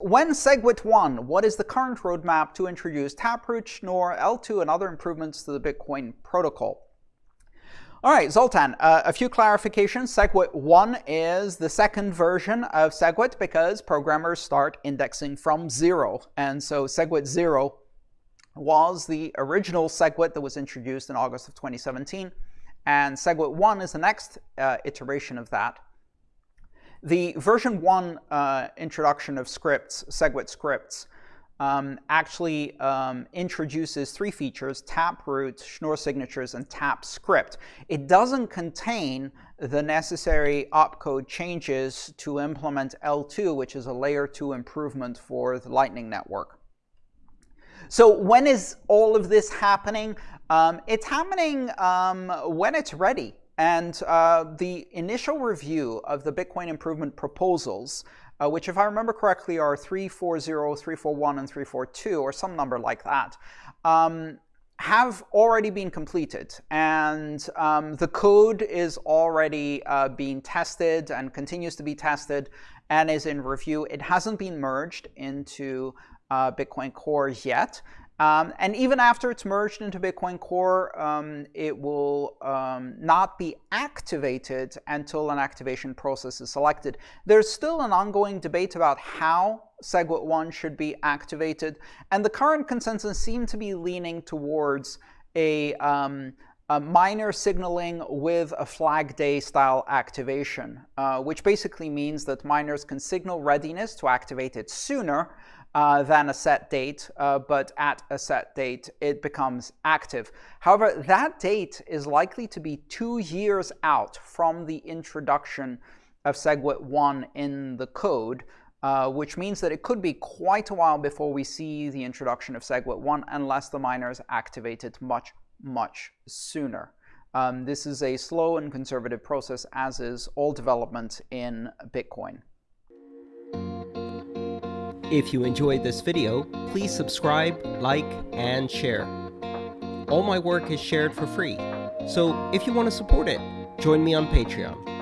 When SegWit1, what is the current roadmap to introduce Taproot, Schnorr, eltoo, and other improvements to the Bitcoin protocol? All right, Zoltan, uh, a few clarifications. SegWit 1 is the second version of SegWit because programmers start indexing from zero. And so SegWit 0 was the original SegWit that was introduced in August of 2017. And SegWit 1 is the next uh, iteration of that. The version 1 uh, introduction of scripts, SegWit scripts, um, actually um, introduces three features, taproot, Schnorr signatures, and tap script. It doesn't contain the necessary opcode changes to implement eltoo, which is a layer 2 improvement for the Lightning Network. So when is all of this happening? Um, it's happening um, when it's ready. And uh, the initial review of the Bitcoin improvement proposals, uh, which if I remember correctly are 340, 341, and 342, or some number like that, um, have already been completed. And um, the code is already uh, being tested and continues to be tested and is in review. It hasn't been merged into uh, Bitcoin Core yet. Um, and even after it's merged into Bitcoin Core, um, it will um, not be activated until an activation process is selected. There's still an ongoing debate about how SegWit1 should be activated, and the current consensus seems to be leaning towards a, um, a miner signaling with a flag day style activation, uh, which basically means that miners can signal readiness to activate it sooner uh, than a set date, uh, but at a set date, it becomes active. However, that date is likely to be two years out from the introduction of SegWit 1 in the code, uh, which means that it could be quite a while before we see the introduction of SegWit 1 unless the miners activate it much, much sooner. Um, this is a slow and conservative process, as is all development in Bitcoin. If you enjoyed this video, please subscribe, like, and share. All my work is shared for free, so if you want to support it, join me on Patreon.